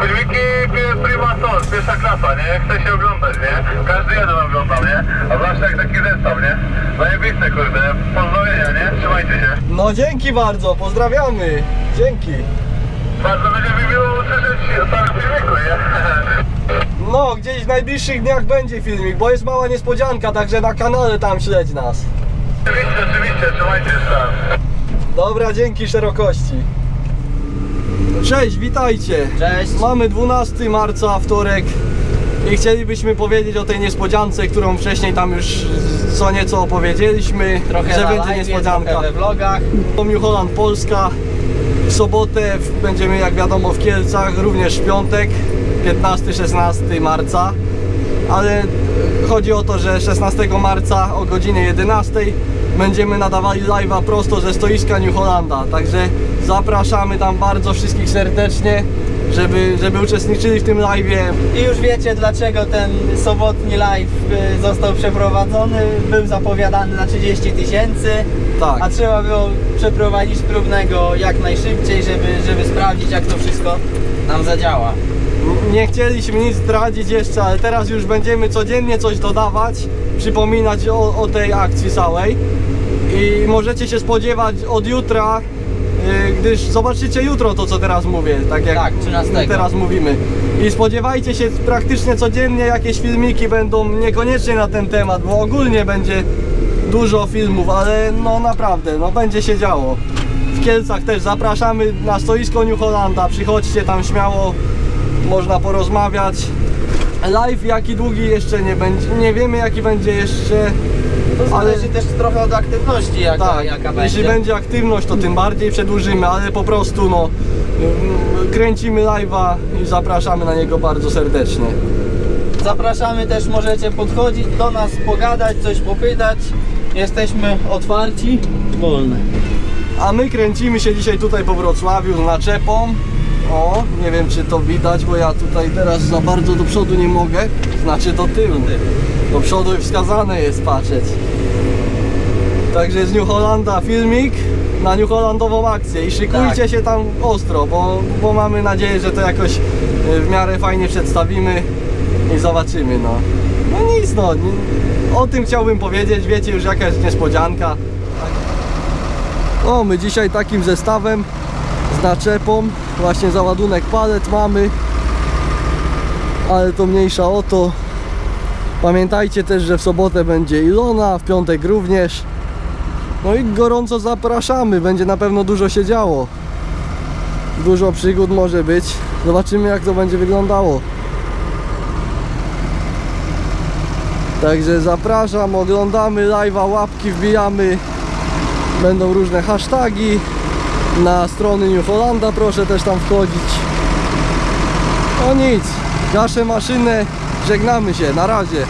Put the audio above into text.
Filmiki pi- prima pierwsza klasa, nie? Chce się oglądać, nie? Każdy jeden oglądał, nie? A zwłaszcza jak taki zestaw, nie? Zajebiste, kurde. Pozdrowienia, nie? Trzymajcie się. No dzięki bardzo, pozdrawiamy. Dzięki. Bardzo będzie mi miło usłyszeć o całym filmiku, nie? No, gdzieś w najbliższych dniach będzie filmik, bo jest mała niespodzianka, także na kanale tam śledź nas. Oczywiście, oczywiście, trzymajcie się tam. Dobra, dzięki szerokości. Cześć, witajcie. Cześć. Mamy 12 marca, wtorek i chcielibyśmy powiedzieć o tej niespodziance, którą wcześniej tam już co nieco opowiedzieliśmy, Trochę że będzie live, niespodzianka. trochę we vlogach. New Holland Polska. W sobotę będziemy jak wiadomo w Kielcach, również w piątek 15-16 marca. Ale chodzi o to, że 16 marca o godzinie 11 będziemy nadawali live'a prosto ze stoiska New Hollanda. Także zapraszamy tam bardzo wszystkich serdecznie, żeby, żeby uczestniczyli w tym live'ie. I już wiecie dlaczego ten sobotni live y, został przeprowadzony. Był zapowiadany na 30 tysięcy, Tak. a trzeba było przeprowadzić próbnego jak najszybciej, żeby, żeby sprawdzić jak to wszystko nam zadziała. Nie chcieliśmy nic zdradzić jeszcze, ale teraz już będziemy codziennie coś dodawać, przypominać o, o tej akcji całej. I możecie się spodziewać od jutra, yy, gdyż zobaczycie jutro to, co teraz mówię, tak jak Tak, 13. my teraz mówimy. I spodziewajcie się praktycznie codziennie jakieś filmiki będą niekoniecznie na ten temat, bo ogólnie będzie dużo filmów, ale no naprawdę, no będzie się działo. W Kielcach też zapraszamy na stoisko New Hollanda, przychodźcie tam śmiało, można porozmawiać. Live jaki długi jeszcze nie będzie, nie wiemy jaki będzie jeszcze, To ale zależy też trochę od aktywności jaka, tak, jaka jeśli będzie. będzie aktywność to tym bardziej przedłużymy, ale po prostu no kręcimy live'a i zapraszamy na niego bardzo serdecznie. Zapraszamy też, możecie podchodzić do nas, pogadać, coś popytać. Jesteśmy otwarci, wolne. A my kręcimy się dzisiaj tutaj po Wrocławiu z naczepą. O, nie wiem czy to widać, bo ja tutaj teraz za bardzo do przodu nie mogę. Znaczy do tyłu. Do przodu wskazane jest patrzeć. Także z New Hollanda filmik na New Hollandową akcję i szykujcie Tak. się tam ostro, bo, bo mamy nadzieję, że to jakoś e, w miarę fajnie przedstawimy i zobaczymy no. No nic no, o tym chciałbym powiedzieć, wiecie już jaka jest niespodzianka. O, my dzisiaj takim zestawem z naczepą, właśnie załadunek palet mamy, ale to mniejsza o to. Pamiętajcie też, że w sobotę będzie Ilona, w piątek również. No i gorąco zapraszamy, będzie na pewno dużo się działo. Dużo przygód może być. Zobaczymy jak to będzie wyglądało. Także zapraszam, oglądamy live'a, łapki wbijamy. Będą różne hasztagi na strony New Hollanda, proszę też tam wchodzić. No nic, gaszę maszynę, żegnamy się, na razie.